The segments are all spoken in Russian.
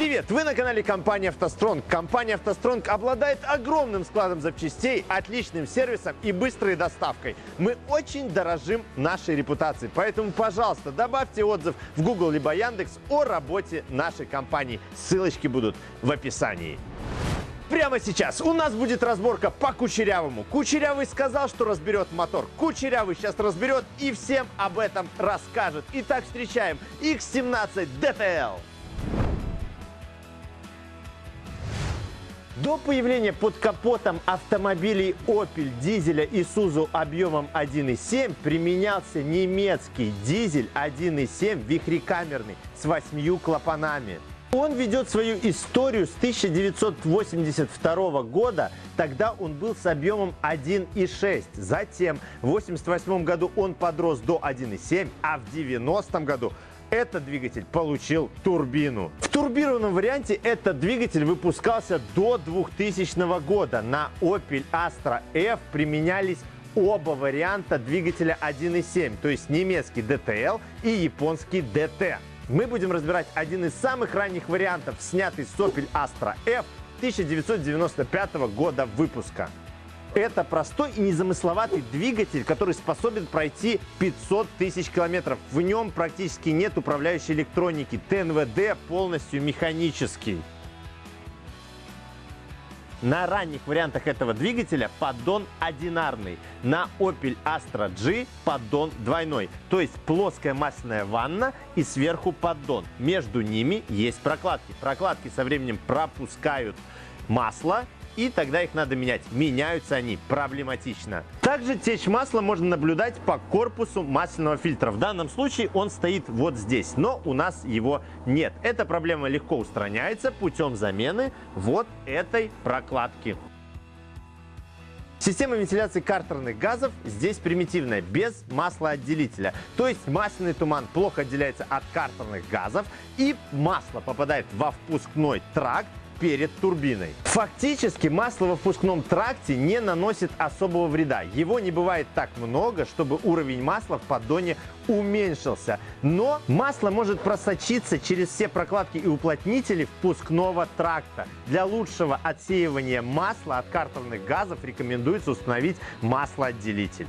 Привет! Вы на канале компании «АвтоСтронг». Компания «АвтоСтронг» обладает огромным складом запчастей, отличным сервисом и быстрой доставкой. Мы очень дорожим нашей репутацией, поэтому, пожалуйста, добавьте отзыв в Google либо Яндекс о работе нашей компании. Ссылочки будут в описании. Прямо сейчас у нас будет разборка по Кучерявому. Кучерявый сказал, что разберет мотор. Кучерявый сейчас разберет и всем об этом расскажет. Итак, встречаем X17 DTL. До появления под капотом автомобилей Opel, дизеля Isuzu объемом 1.7 применялся немецкий дизель 1.7 вихрекамерный с восьмью клапанами. Он ведет свою историю с 1982 года, тогда он был с объемом 1,6. Затем в 1988 году он подрос до 1,7, а в 1990 году этот двигатель получил турбину. В турбированном варианте этот двигатель выпускался до 2000 года. На Opel Astra F применялись оба варианта двигателя 1.7, то есть немецкий DTL и японский DT. Мы будем разбирать один из самых ранних вариантов, снятый с Opel Astra F 1995 года выпуска. Это простой и незамысловатый двигатель, который способен пройти 500 тысяч километров. В нем практически нет управляющей электроники. ТНВД полностью механический. На ранних вариантах этого двигателя поддон одинарный. На Opel Astra G поддон двойной. То есть плоская масляная ванна и сверху поддон. Между ними есть прокладки. Прокладки со временем пропускают масло и тогда их надо менять. Меняются они проблематично. Также течь масла можно наблюдать по корпусу масляного фильтра. В данном случае он стоит вот здесь, но у нас его нет. Эта проблема легко устраняется путем замены вот этой прокладки. Система вентиляции картерных газов здесь примитивная, без маслоотделителя. То есть масляный туман плохо отделяется от картерных газов и масло попадает во впускной тракт перед турбиной. Фактически масло во впускном тракте не наносит особого вреда. Его не бывает так много, чтобы уровень масла в поддоне уменьшился. Но масло может просочиться через все прокладки и уплотнители впускного тракта. Для лучшего отсеивания масла от картерных газов рекомендуется установить маслоотделитель.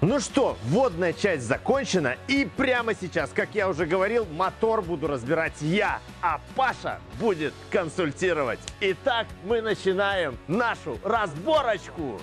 Ну что, вводная часть закончена и прямо сейчас, как я уже говорил, мотор буду разбирать я, а Паша будет консультировать. Итак, мы начинаем нашу разборочку.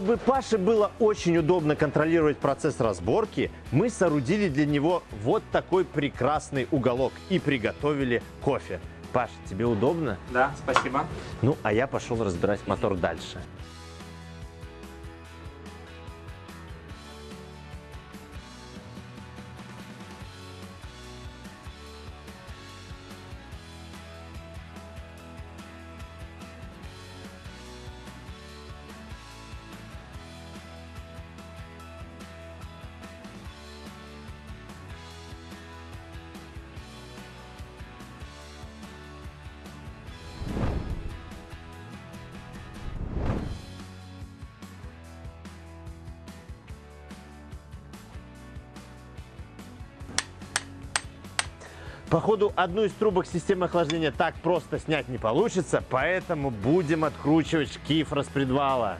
Чтобы Паше было очень удобно контролировать процесс разборки, мы соорудили для него вот такой прекрасный уголок и приготовили кофе. Паш, тебе удобно? Да, спасибо. Ну, а я пошел разбирать мотор дальше. Походу, одну из трубок системы охлаждения так просто снять не получится, поэтому будем откручивать шкив распредвала.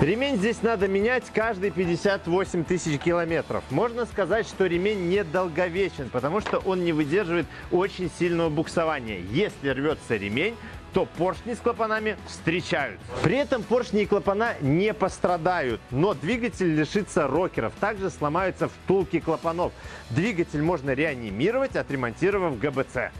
Ремень здесь надо менять каждые 58 тысяч километров. Можно сказать, что ремень недолговечен, потому что он не выдерживает очень сильного буксования. Если рвется ремень, то поршни с клапанами встречаются. При этом поршни и клапана не пострадают, но двигатель лишится рокеров. Также сломаются втулки клапанов. Двигатель можно реанимировать, отремонтировав ГБЦ.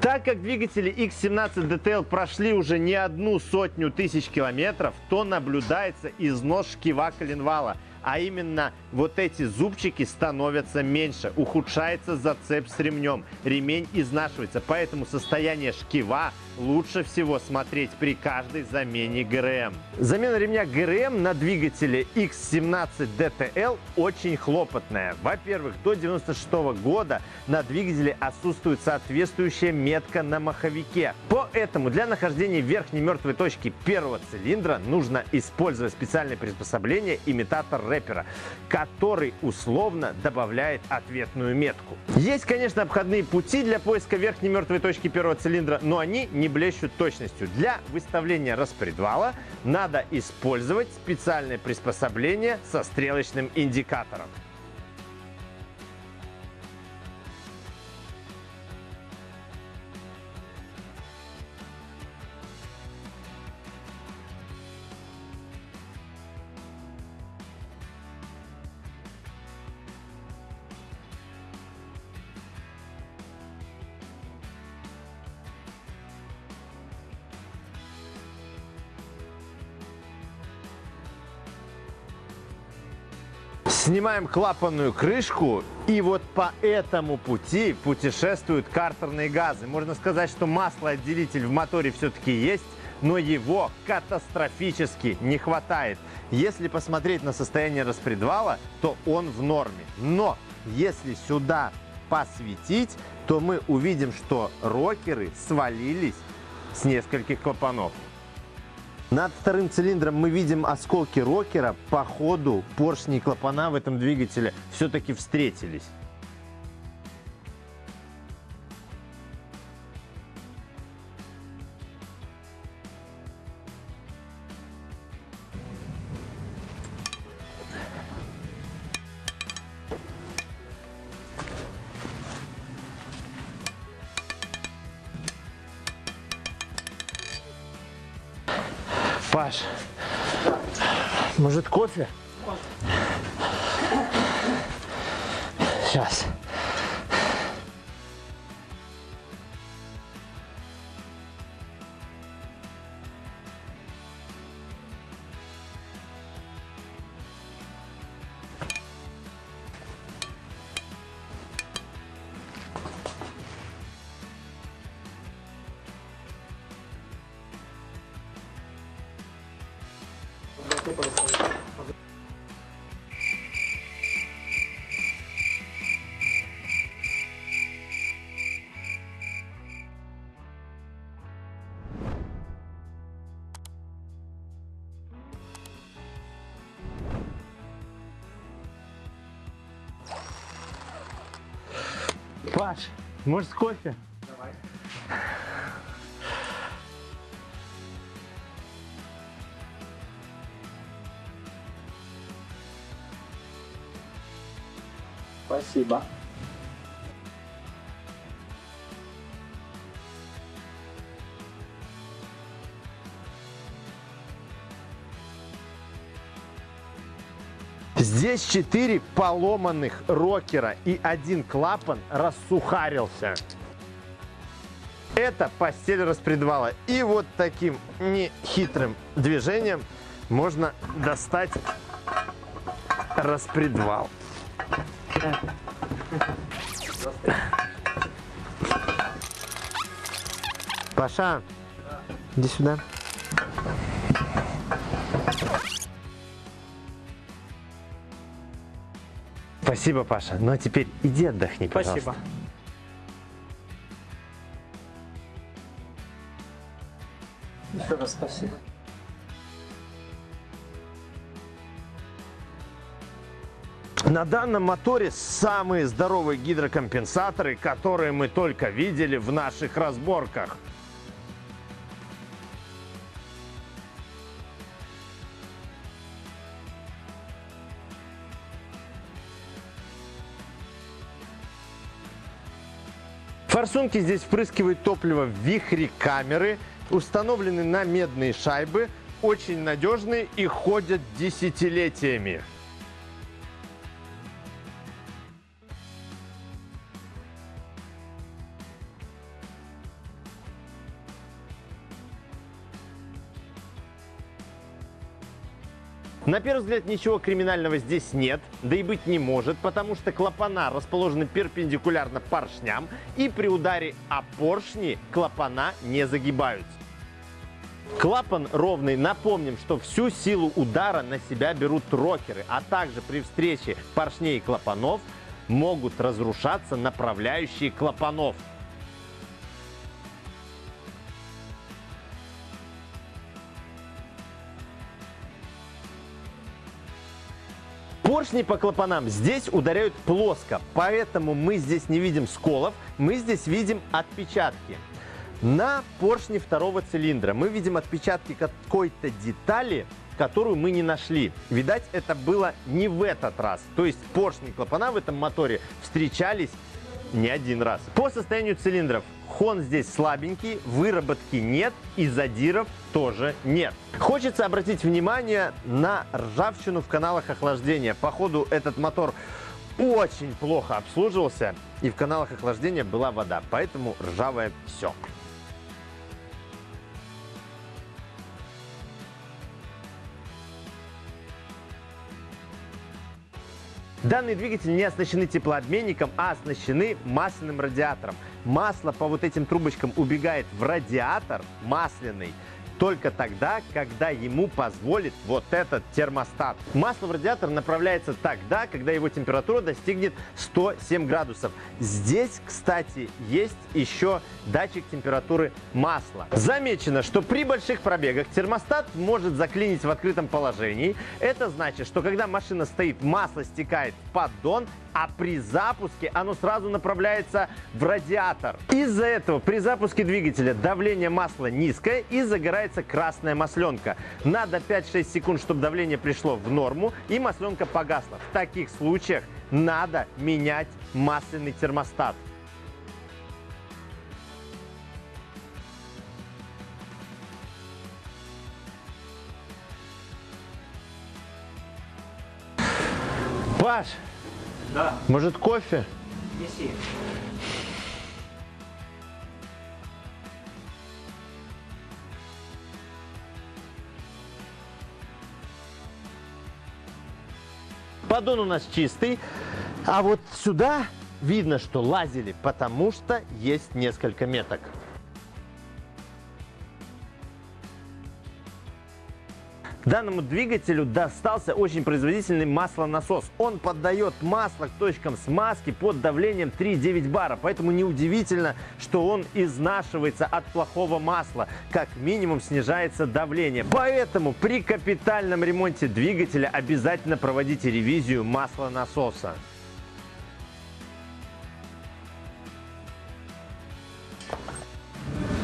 Так как двигатели X17 DTL прошли уже не одну сотню тысяч километров, то наблюдается износ шкива коленвала – а именно вот эти зубчики становятся меньше, ухудшается зацеп с ремнем, ремень изнашивается, поэтому состояние шкива лучше всего смотреть при каждой замене ГРМ. Замена ремня ГРМ на двигателе X17 DTL очень хлопотная. Во-первых, до 96 года на двигателе отсутствует соответствующая метка на маховике. Поэтому для нахождения верхней мертвой точки первого цилиндра нужно использовать специальное приспособление имитатор рэпера, который условно добавляет ответную метку. Есть, конечно, обходные пути для поиска верхней мертвой точки первого цилиндра, но они не блещут точностью. Для выставления распредвала надо использовать специальное приспособление со стрелочным индикатором. Снимаем клапанную крышку, и вот по этому пути путешествуют картерные газы. Можно сказать, что маслоотделитель в моторе все-таки есть, но его катастрофически не хватает. Если посмотреть на состояние распредвала, то он в норме. Но если сюда посветить, то мы увидим, что рокеры свалились с нескольких клапанов. Над вторым цилиндром мы видим осколки рокера. По ходу поршни и клапана в этом двигателе все-таки встретились. Паш, может кофе? Сейчас. Паш, может кофе? Давай. Спасибо. Здесь 4 поломанных рокера и один клапан рассухарился. Это постель распредвала. И вот таким нехитрым движением можно достать распредвал. Паша, иди сюда. Спасибо, Паша. Ну а теперь иди отдохни, пожалуйста. Спасибо. Еще раз спасибо. На данном моторе самые здоровые гидрокомпенсаторы, которые мы только видели в наших разборках. Форсунки здесь впрыскивают топливо в вихре камеры, установлены на медные шайбы, очень надежные и ходят десятилетиями. На первый взгляд ничего криминального здесь нет, да и быть не может, потому что клапана расположены перпендикулярно поршням, и при ударе о поршни клапана не загибаются. Клапан ровный. Напомним, что всю силу удара на себя берут рокеры, а также при встрече поршней и клапанов могут разрушаться направляющие клапанов. Поршни по клапанам здесь ударяют плоско, поэтому мы здесь не видим сколов, мы здесь видим отпечатки. На поршне второго цилиндра мы видим отпечатки какой-то детали, которую мы не нашли. Видать, это было не в этот раз. То есть поршни клапана в этом моторе встречались не один раз. По состоянию цилиндров хон здесь слабенький, выработки нет и задиров тоже нет. Хочется обратить внимание на ржавчину в каналах охлаждения. Походу этот мотор очень плохо обслуживался и в каналах охлаждения была вода, поэтому ржавое все. Данные двигатели не оснащены теплообменником, а оснащены масляным радиатором. Масло по вот этим трубочкам убегает в радиатор масляный только тогда, когда ему позволит вот этот термостат. Масло в радиатор направляется тогда, когда его температура достигнет 107 градусов. Здесь, кстати, есть еще датчик температуры масла. Замечено, что при больших пробегах термостат может заклинить в открытом положении. Это значит, что когда машина стоит, масло стекает в поддон, а при запуске оно сразу направляется в радиатор. Из-за этого при запуске двигателя давление масла низкое и загорается красная масленка. Надо 5-6 секунд, чтобы давление пришло в норму и масленка погасла. В таких случаях надо менять масляный термостат. Паш, Да. может кофе? Неси. Поддон у нас чистый, а вот сюда видно, что лазили, потому что есть несколько меток. Данному двигателю достался очень производительный маслонасос. Он поддает масло к точкам смазки под давлением 3,9 бара. Поэтому неудивительно, что он изнашивается от плохого масла. Как минимум снижается давление. Поэтому при капитальном ремонте двигателя обязательно проводите ревизию маслонасоса.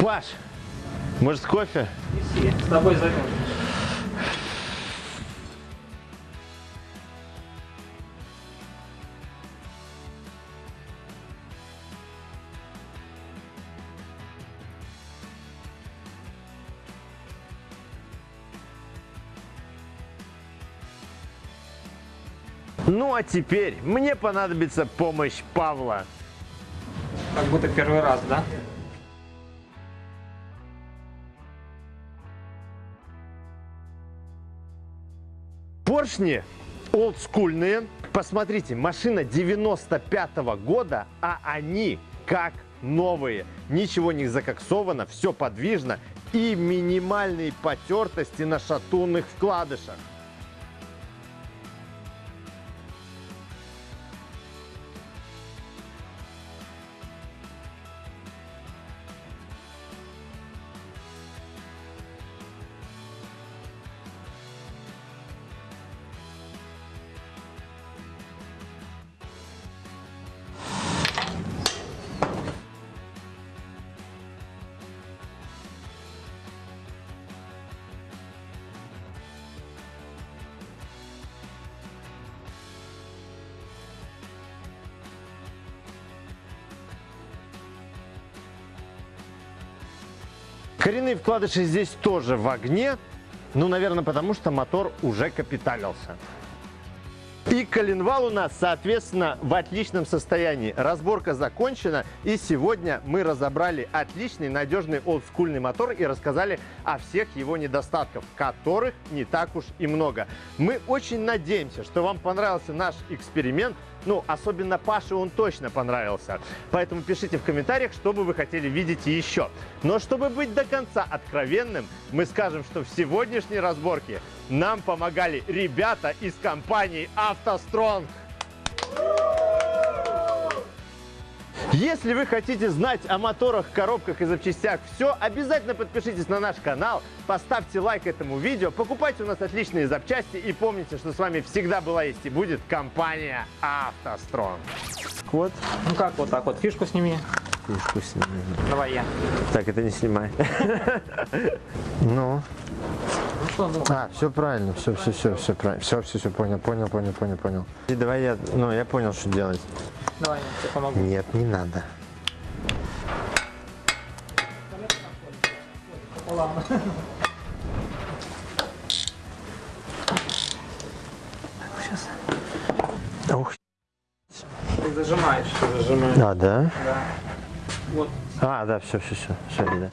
Паш, может кофе? Неси. С тобой займем. Ну а теперь мне понадобится помощь Павла. Как будто первый раз, да? Поршни олдскульные. Посмотрите, машина 95 -го года, а они как новые. Ничего не закоксовано, все подвижно и минимальные потертости на шатунных вкладышах. Коренные вкладыши здесь тоже в огне. Ну, наверное, потому что мотор уже капиталился. И коленвал у нас, соответственно, в отличном состоянии. Разборка закончена. И сегодня мы разобрали отличный, надежный, олдскульный мотор и рассказали о всех его недостатках, которых не так уж и много. Мы очень надеемся, что вам понравился наш эксперимент. Ну, особенно Паше он точно понравился. Поэтому пишите в комментариях, что бы вы хотели видеть еще. Но чтобы быть до конца откровенным, мы скажем, что в сегодняшней разборке нам помогали ребята из компании «АвтоСтронг». Если вы хотите знать о моторах, коробках и запчастях все, обязательно подпишитесь на наш канал, поставьте лайк этому видео, покупайте у нас отличные запчасти и помните, что с вами всегда была есть и будет компания «АвтоСтронг». Вот, Ну как вот так вот, фишку сними. фишку сними. Давай я. Так, это не снимай. Ну, Ну что, ну, а, все правильно, все, все, все, все правильно. Все, все, все, понял, понял, понял, понял, понял. И давай я, ну, я понял, что делать. Давай я тебе помогу. Нет, не надо. Ух, Ты зажимаешь. а, да? Да. Вот. А, да, все, все, все, все, да.